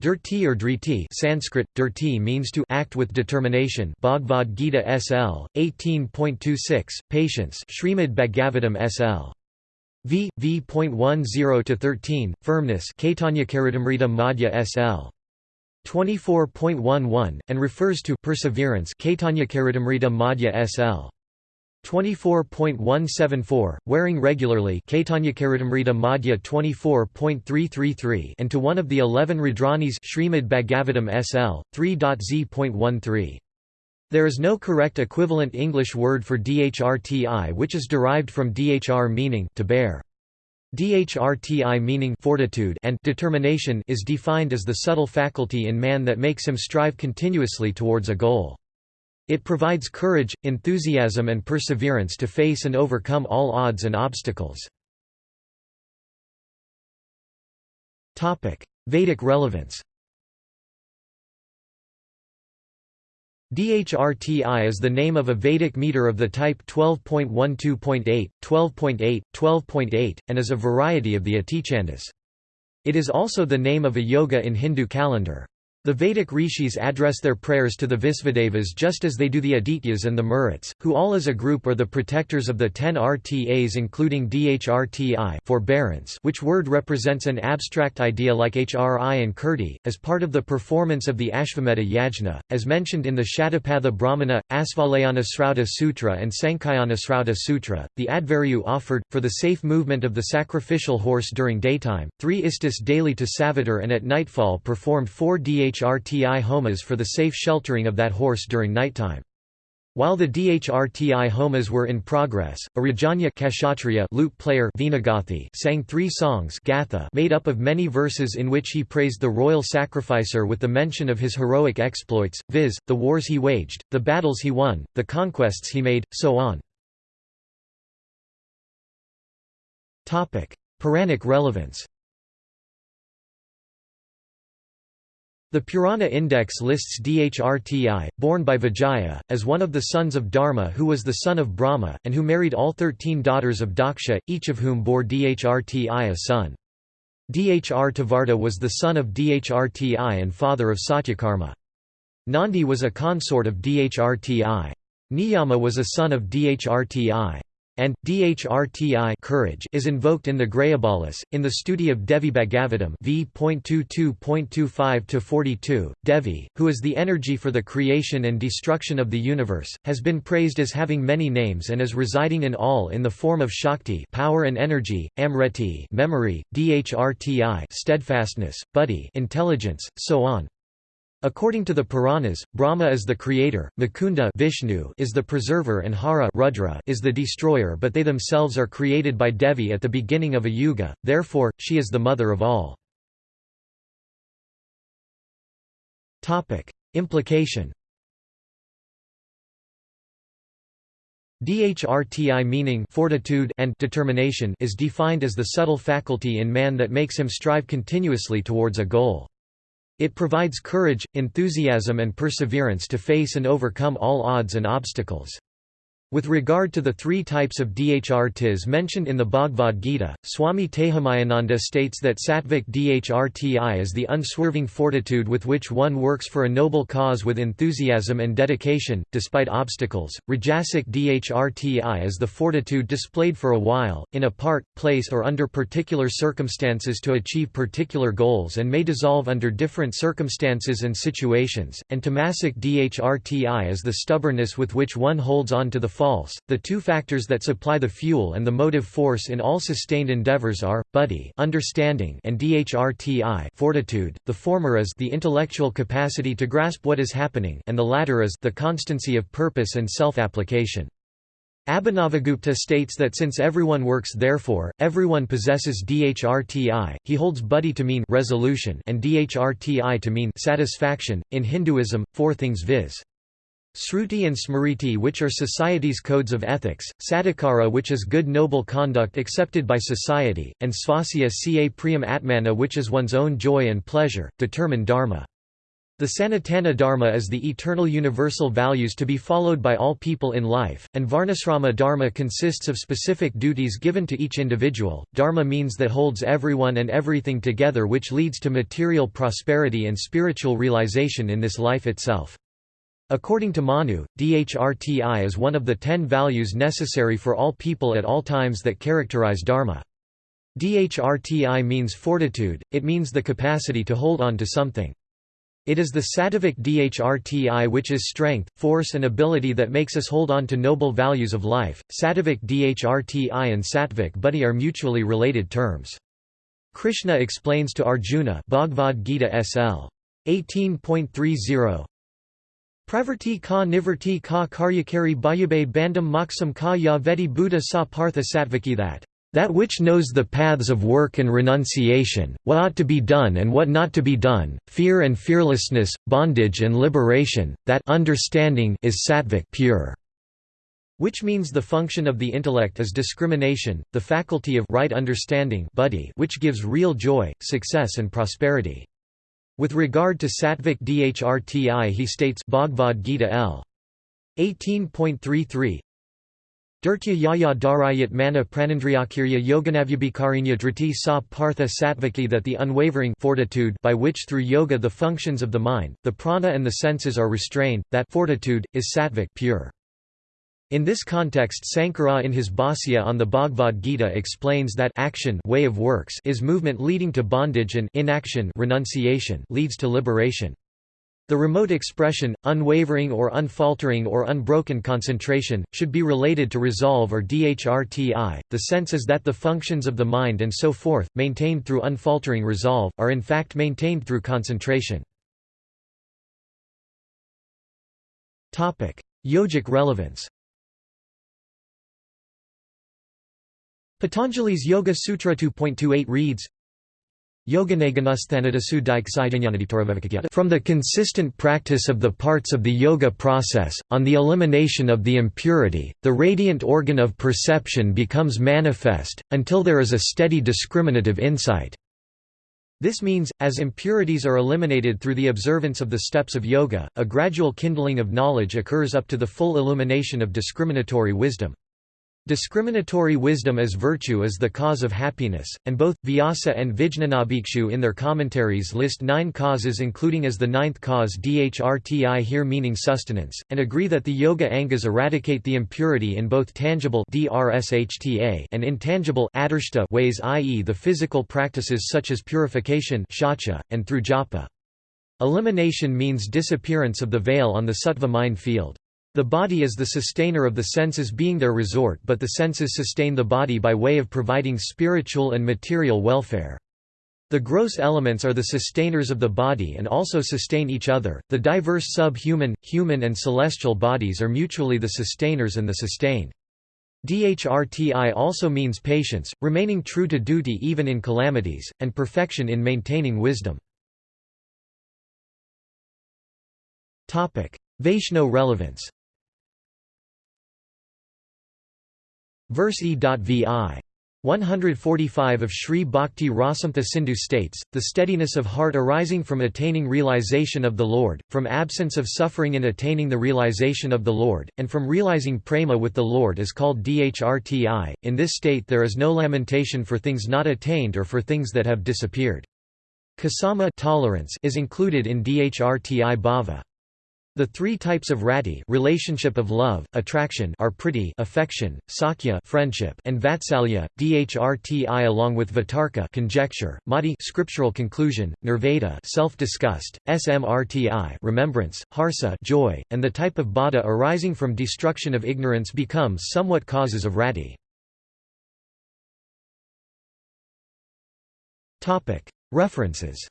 Dirti or driti Sanskrit, dirti means to act with determination Bhagavad Gita SL, 18.26, patience Srimad Bhagavatam SL. V. V.10-13, firmness Caitanya-charitamrita Madhya SL. 24.11, and refers to perseverance Caitanya-charitamrita Madhya SL. 24.174, wearing regularly Madhya 24.333 and to one of the eleven Rudranis Srimad Bhagavatam SL, 3.z.13. There is no correct equivalent English word for dhrti which is derived from dhr meaning to bear. Dhrti meaning fortitude and determination is defined as the subtle faculty in man that makes him strive continuously towards a goal. It provides courage, enthusiasm and perseverance to face and overcome all odds and obstacles. Vedic relevance DHRTI is the name of a Vedic meter of the type 12.12.8, 12.8, 12.8, and is a variety of the Atichandas. It is also the name of a yoga in Hindu calendar. The Vedic rishis address their prayers to the Visvadevas just as they do the Adityas and the Maruts, who all as a group are the protectors of the ten RTAs including DHRTI forbearance which word represents an abstract idea like HRI and Kirti, as part of the performance of the Ashvamedha Yajna, as mentioned in the Shatapatha Brahmana, Asvalayana Srauta Sutra and Sankhayana Srauta Sutra, the Adhvaryu offered, for the safe movement of the sacrificial horse during daytime, three istis daily to Savitar and at nightfall performed four DH DHRTI homas for the safe sheltering of that horse during nighttime. While the DHRTI homas were in progress, a Rajanya Kshatriya lute player Vinagathi sang three songs Gatha made up of many verses in which he praised the royal sacrificer with the mention of his heroic exploits, viz., the wars he waged, the battles he won, the conquests he made, so on. Puranic relevance The Purana Index lists Dhrti, born by Vijaya, as one of the sons of Dharma who was the son of Brahma, and who married all thirteen daughters of Daksha, each of whom bore Dhrti a son. Dhrtavarta was the son of Dhrti and father of Satyakarma. Nandi was a consort of Dhrti. Niyama was a son of Dhrti and dhrti courage is invoked in the Grayabalas, in the study of Devi Bhagavatam v.22.25-42. Devi, who is the energy for the creation and destruction of the universe, has been praised as having many names and as residing in all in the form of Shakti power and energy, Amriti memory, dhrti steadfastness, buddhi intelligence, so on. According to the Puranas, Brahma is the creator, Mukunda Vishnu is the preserver and Hara Rudra is the destroyer but they themselves are created by Devi at the beginning of a yuga, therefore, she is the mother of all. Implication Dhrti meaning fortitude and determination is defined as the subtle faculty in man that makes him strive continuously towards a goal. It provides courage, enthusiasm and perseverance to face and overcome all odds and obstacles. With regard to the three types of dhrtis mentioned in the Bhagavad Gita, Swami Tejomayananda states that sattvic dhrti is the unswerving fortitude with which one works for a noble cause with enthusiasm and dedication, despite obstacles. Rajasic dhrti is the fortitude displayed for a while, in a part, place or under particular circumstances to achieve particular goals and may dissolve under different circumstances and situations, and tamasic dhrti is the stubbornness with which one holds on to the false. The two factors that supply the fuel and the motive force in all sustained endeavors are buddhi, understanding, and dhrti, fortitude. The former is the intellectual capacity to grasp what is happening, and the latter is the constancy of purpose and self-application. Abhinavagupta states that since everyone works therefore, everyone possesses dhrti, he holds buddhi to mean resolution and dhrti to mean satisfaction. In Hinduism, four things viz. Sruti and Smriti which are society's codes of ethics, Sadhikara which is good noble conduct accepted by society, and Svasya ca priyam atmana which is one's own joy and pleasure, determine dharma. The Sanatana Dharma is the eternal universal values to be followed by all people in life, and Varnasrama Dharma consists of specific duties given to each individual. Dharma means that holds everyone and everything together, which leads to material prosperity and spiritual realization in this life itself. According to Manu, dhrti is one of the ten values necessary for all people at all times that characterize Dharma. Dhrti means fortitude, it means the capacity to hold on to something. It is the sattvic dhrti which is strength, force and ability that makes us hold on to noble values of life. Sattvic dhrti and sattvic buddhi are mutually related terms. Krishna explains to Arjuna Bhagavad Gita SL 18.30 Pravarti ka nivarti ka karyakari bayabe bandam moksam ka ya vedi buddha sa partha that that which knows the paths of work and renunciation, what ought to be done and what not to be done, fear and fearlessness, bondage and liberation, that understanding is sattvic pure. Which means the function of the intellect is discrimination, the faculty of right understanding buddhi which gives real joy, success and prosperity. With regard to sattvic dhrti he states Bhagavad Gita L. 18.33 Dirtya yaya dharayat mana pranandriyakirya yoganavyabhikarinya driti sa partha sattvaki that the unwavering fortitude by which through yoga the functions of the mind, the prana and the senses are restrained, that fortitude, is sattvic pure. In this context Sankara in his Bhāsya on the Bhagavad Gita explains that action way of works is movement leading to bondage and inaction renunciation leads to liberation. The remote expression, unwavering or unfaltering or unbroken concentration, should be related to resolve or dhrti. The sense is that the functions of the mind and so forth, maintained through unfaltering resolve, are in fact maintained through concentration. Yogic relevance Patanjali's Yoga Sutra 2.28 reads, from the consistent practice of the parts of the yoga process, on the elimination of the impurity, the radiant organ of perception becomes manifest, until there is a steady discriminative insight. This means, as impurities are eliminated through the observance of the steps of yoga, a gradual kindling of knowledge occurs up to the full illumination of discriminatory wisdom. Discriminatory wisdom as virtue is the cause of happiness, and both, Vyasa and Vijnanabhikshu in their commentaries list nine causes including as the ninth cause dhrti here meaning sustenance, and agree that the yoga angas eradicate the impurity in both tangible and intangible ways i.e. the physical practices such as purification and through japa. Elimination means disappearance of the veil on the sattva mind field. The body is the sustainer of the senses being their resort but the senses sustain the body by way of providing spiritual and material welfare. The gross elements are the sustainers of the body and also sustain each other. The diverse sub-human, human and celestial bodies are mutually the sustainers and the sustained. Dhrti also means patience, remaining true to duty even in calamities, and perfection in maintaining wisdom. Vaishno relevance Verse E.Vi. 145 of Sri Bhakti Rasamrta Sindhu states, the steadiness of heart arising from attaining realization of the Lord, from absence of suffering in attaining the realization of the Lord, and from realizing prema with the Lord is called dhrti. In this state there is no lamentation for things not attained or for things that have disappeared. Kasama tolerance is included in dhrti bhava. The three types of rati relationship of love, attraction are priti affection, sakya friendship, and vatsalya, dhrti along with vitarka conjecture, mati scriptural conclusion, nirvada self-disgust, smrti remembrance, harsa joy, and the type of bada arising from destruction of ignorance becomes somewhat causes of rati. References